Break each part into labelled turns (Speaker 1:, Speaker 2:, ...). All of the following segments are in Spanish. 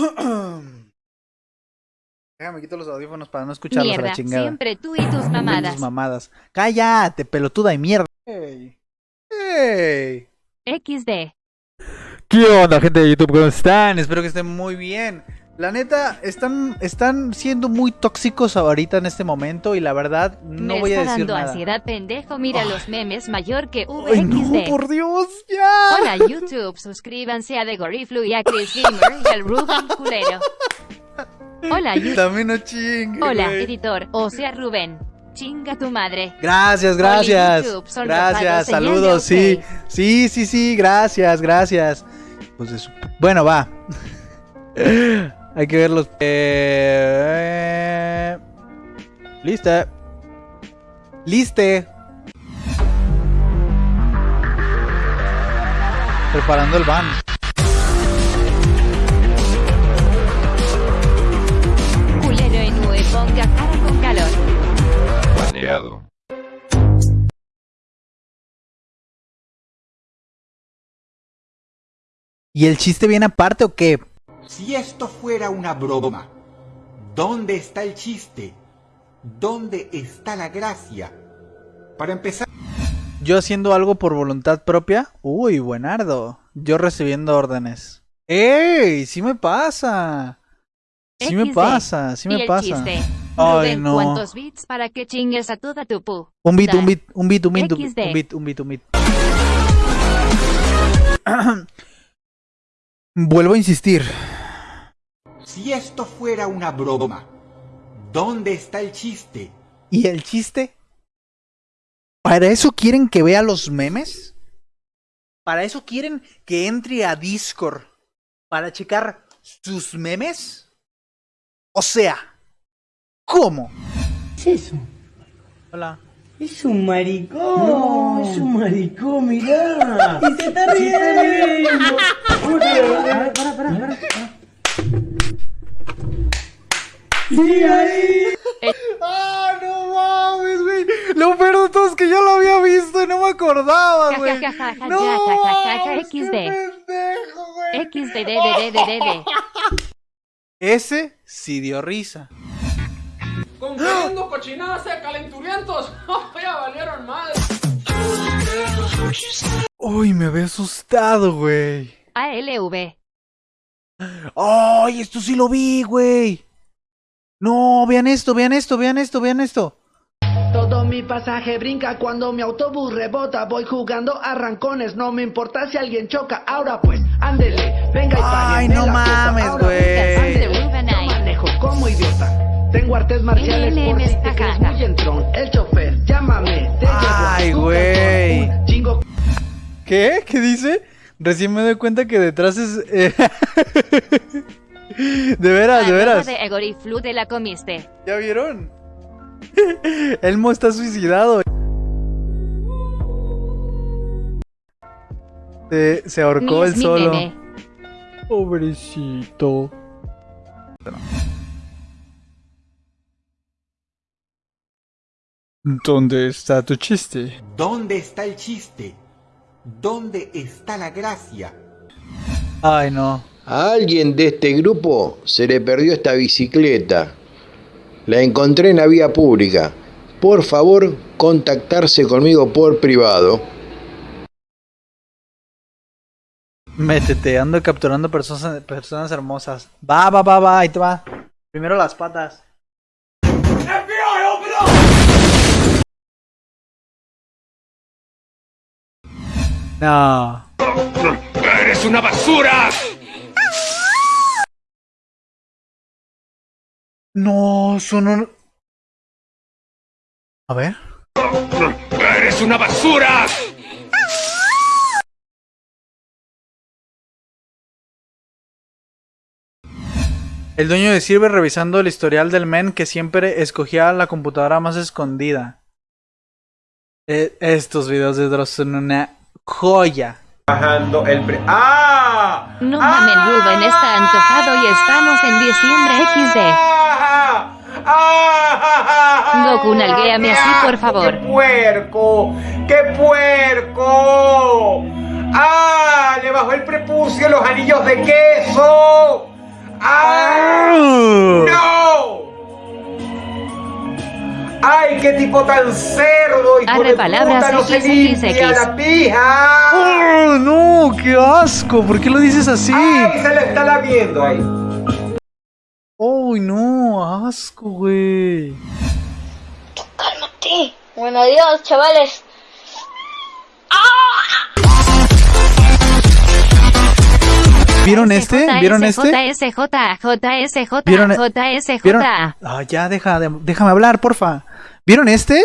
Speaker 1: Déjame quito los audífonos para no escucharlos a la
Speaker 2: Mierda,
Speaker 1: chingada.
Speaker 2: siempre tú y tus mamadas.
Speaker 1: tus mamadas. Cállate, pelotuda y mierda. Ey. Ey.
Speaker 2: XD.
Speaker 1: ¿Qué onda, gente de YouTube? ¿Cómo están? Espero que estén muy bien. La neta, están, están siendo muy tóxicos ahorita en este momento y la verdad no
Speaker 2: Me
Speaker 1: voy a
Speaker 2: está
Speaker 1: decir
Speaker 2: dando
Speaker 1: nada.
Speaker 2: ansiedad, pendejo. Mira los memes mayor que
Speaker 1: Ay, no,
Speaker 2: VXD.
Speaker 1: por Dios, ya.
Speaker 2: Hola YouTube, suscríbanse a The Goriflu y a Chris Gamer y al Rubén Culero. Hola YouTube.
Speaker 1: También no chingue,
Speaker 2: Hola editor, o sea Rubén. Chinga tu madre.
Speaker 1: Gracias, gracias.
Speaker 2: YouTube, son
Speaker 1: Gracias, saludos, sí. Sí, sí, sí, gracias, gracias. Pues de su- Bueno, va. Hay que verlos. Eh... Lista. Liste. Preparando el van.
Speaker 2: Culero en UE, ponga cara con calor.
Speaker 3: Baneado.
Speaker 1: ¿Y el chiste viene aparte o qué?
Speaker 4: Si esto fuera una broma, ¿dónde está el chiste? ¿Dónde está la gracia? Para empezar,
Speaker 1: Yo haciendo algo por voluntad propia. Uy, buenardo. Yo recibiendo órdenes. ¡Ey! Sí me pasa. Sí me pasa, sí me pasa. Ay, no.
Speaker 2: ¿cuántos bits para que chingues a toda tu pu?
Speaker 1: Un bit, un bit, un bit, un bit, un bit, un bit, un bit, un bit. Vuelvo a insistir.
Speaker 4: si esto fuera una broma, ¿dónde está el chiste?
Speaker 1: ¿Y el chiste? ¿Para eso quieren que vea los memes? ¿Para eso quieren que entre a Discord? ¿Para checar sus memes? O sea, ¿cómo?
Speaker 5: ¿Qué es eso?
Speaker 1: Hola.
Speaker 5: Es un maricón. No, es un maricón, mirá. Y se está riendo. Para, para, para, para. Sí, ahí.
Speaker 1: ¡Ah, no mames, güey! Lo peor de todo es que yo lo había visto y no me acordaba, güey. ¡No!
Speaker 2: ja, ja, ja, ja,
Speaker 1: mames, qué
Speaker 2: XD.
Speaker 1: pendejo, güey!
Speaker 2: XDDDDDD.
Speaker 1: Ese sí dio risa.
Speaker 6: Cochinadas de calenturientos. ya valieron madre.
Speaker 1: Uy, me había asustado, güey.
Speaker 2: ALV.
Speaker 1: ¡Ay, esto sí lo vi, güey! No, vean esto, vean esto, vean esto, vean esto.
Speaker 5: Todo mi pasaje brinca cuando mi autobús rebota. Voy jugando arrancones, no me importa si alguien choca. Ahora pues, ándele, venga y
Speaker 1: Ay, no mames, güey.
Speaker 5: Tengo artes marciales por si te crees muy entrón. El chofer, llámame, te
Speaker 1: Ay, güey. ¿Qué? ¿Qué dice? Recién me doy cuenta que detrás es... eh, de veras, de veras.
Speaker 2: de Egoriflu te la comiste.
Speaker 1: ¿Ya vieron? Elmo está suicidado. Se, se ahorcó
Speaker 2: mi
Speaker 1: solo. Pobrecito. ¿Dónde está tu chiste?
Speaker 4: ¿Dónde está el chiste? ¿Dónde está la gracia?
Speaker 1: Ay, no.
Speaker 7: A alguien de este grupo se le perdió esta bicicleta. La encontré en la vía pública. Por favor, contactarse conmigo por privado.
Speaker 1: Métete, ando capturando personas, personas hermosas. Va, va, va, va, ahí te va. Primero las patas. No.
Speaker 3: ¡Eres una basura!
Speaker 1: No, son un... A ver.
Speaker 3: ¡Eres una basura!
Speaker 1: El dueño de Sirve revisando el historial del men que siempre escogía la computadora más escondida. Eh, estos videos de Dross son una joya.
Speaker 8: bajando el pre... ¡Ah!
Speaker 2: No mamen, Rubén está antojado y estamos en diciembre XD.
Speaker 8: ¡Ah! ¡Ah!
Speaker 2: Goku, nalguéame así, por favor.
Speaker 8: ¡Qué puerco! ¡Qué puerco! ¡Ah! Le bajó el prepucio los anillos de queso. ¡Ah! Tipo tan cerdo, hijo
Speaker 2: Arre palabras
Speaker 8: no se limpia la pija.
Speaker 1: ¡Oh, no! ¡Qué asco! ¿Por qué lo dices así?
Speaker 8: Ay, se le está lamiendo ahí.
Speaker 1: ¡Uy, no! ¡Asco, güey!
Speaker 9: Cálmate. Bueno, adiós, chavales.
Speaker 1: ¿Vieron este? ¿Vieron este? ¿Vieron-. ¿Vieron? Ya, deja de- déjame hablar, porfa. ¿Vieron este?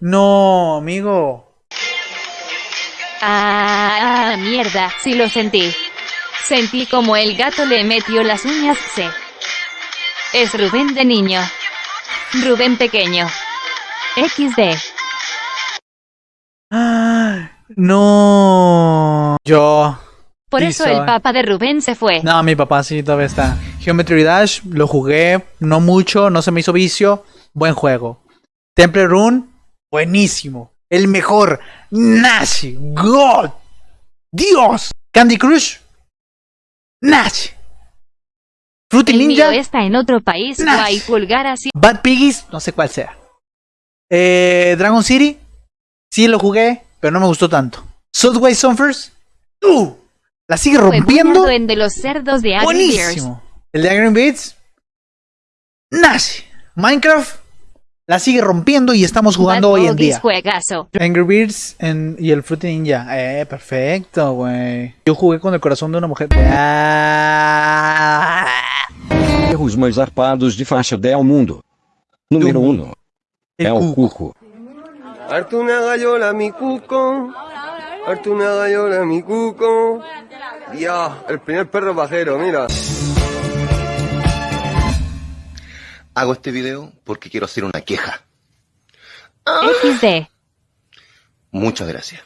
Speaker 1: No, amigo.
Speaker 2: Ah, mierda, sí lo sentí. Sentí como el gato le metió las uñas, sí. Es Rubén de niño. Rubén pequeño. XD.
Speaker 1: Ah, No. Yo.
Speaker 2: Por eso el papá de Rubén se fue.
Speaker 1: No, mi papá sí todavía está. Geometry Dash lo jugué, no mucho, no se me hizo vicio. Buen juego. Temple Rune, buenísimo. El mejor. Nash. God. Dios. Candy Crush. Nash. Fruity
Speaker 2: El mío
Speaker 1: Ninja.
Speaker 2: está en otro país,
Speaker 1: Nash.
Speaker 2: guay pulgar así.
Speaker 1: Bad Piggies, no sé cuál sea. Eh, Dragon City, sí lo jugué, pero no me gustó tanto. Subway Surfers, ¡uh! La sigue rompiendo.
Speaker 2: en de los cerdos de Angry Birds.
Speaker 1: Buenísimo. El de Angry Beats, Nash. Minecraft, la sigue rompiendo y estamos jugando
Speaker 2: Bad
Speaker 1: hoy en día.
Speaker 2: juegazo.
Speaker 1: Angry Birds en- y el Fruity Ninja. Eh, perfecto, güey. Yo jugué con el corazón de una mujer. Ah.
Speaker 10: Erros mais zarpados de faixa D ao mundo. Número 1.
Speaker 1: El
Speaker 10: É o
Speaker 1: cuco.
Speaker 11: gallola mi cuco. Artuna gallola mi cuco. Dios, el primer perro pajero, mira.
Speaker 12: Hago este video porque quiero hacer una queja.
Speaker 2: XD.
Speaker 12: Muchas gracias.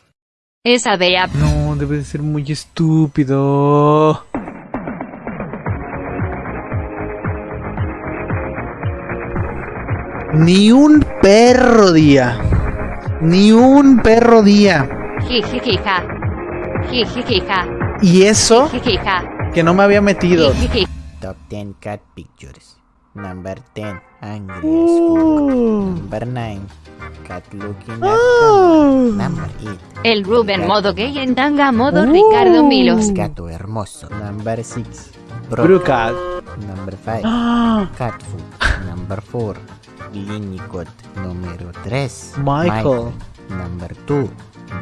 Speaker 2: Esa bea.
Speaker 1: No, debe de ser muy estúpido. Ni un perro día. Ni un perro día.
Speaker 2: Jijijija. Jijijija.
Speaker 1: Y eso que no me había metido.
Speaker 13: Top 10 cat pictures. Number 10, angry fuck. Number 9, cat looking at camera. Number 8,
Speaker 2: El Rubén modo gay en tanga modo Ricardo Milos.
Speaker 13: gato hermoso. Number 6,
Speaker 1: Brucat.
Speaker 13: Number 5,
Speaker 1: Ah.
Speaker 13: cat food. Number 4, Linnicott. Número 3,
Speaker 1: Michael.
Speaker 13: Number 2,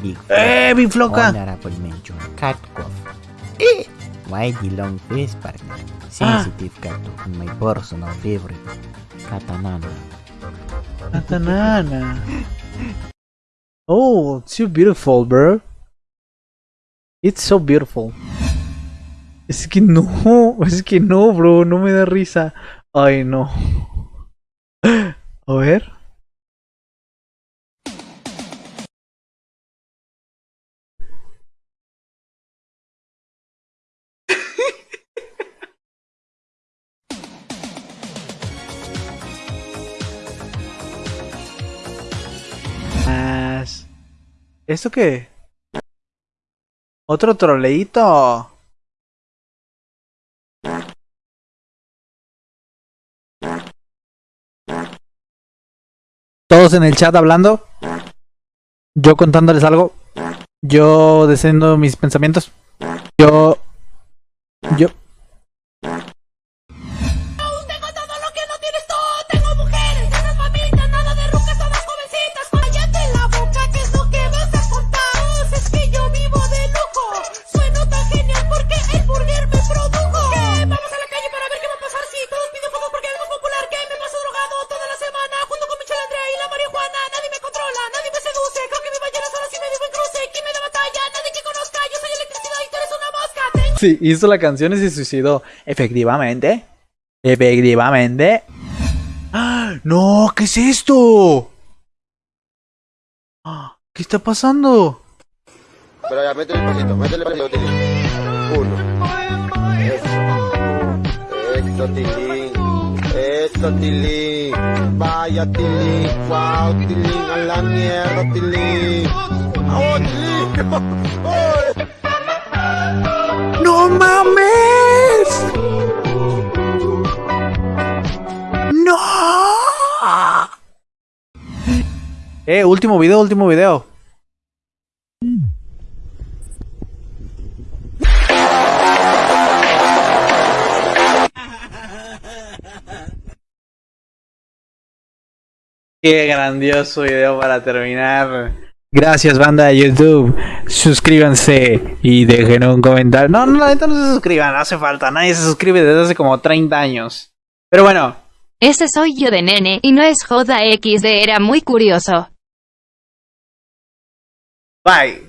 Speaker 13: Big
Speaker 1: ¡Eh, mi floca!
Speaker 13: Honorable mention, cat cough. Why the long face partner? Sensitive cat my personal favorite. Katanana.
Speaker 1: Katanana. Oh, it's so beautiful, bro. It's so beautiful. Es que no, es que no, bro, no me da risa. Ay, no. A ver. ¿Esto qué? Otro troleíto. Todos en el chat hablando. Yo contándoles algo. Yo diciendo mis pensamientos. Yo. Yo. Hizo la canción y se suicidó. Efectivamente. Efectivamente. ¡Ah! ¡No! ¿Qué es esto? Ah, ¿Qué está pasando?
Speaker 11: Métele pasito, métele pasito, Tilín. Uno. Eso. Eso. Eso. Vaya, Tilín. Wow, Tilín. A la mierda. ¡Oh! ¡Oh!
Speaker 1: ¡No mames! ¡No! Eh, último video, último video. Qué grandioso video para terminar. Gracias, banda de YouTube. Suscríbanse y dejen un comentario. No, no, la neta no se suscriban, no hace falta. Nadie se suscribe desde hace como 30 años. Pero bueno,
Speaker 2: Ese soy yo de nene y no es joda XD, era muy curioso.
Speaker 1: bye.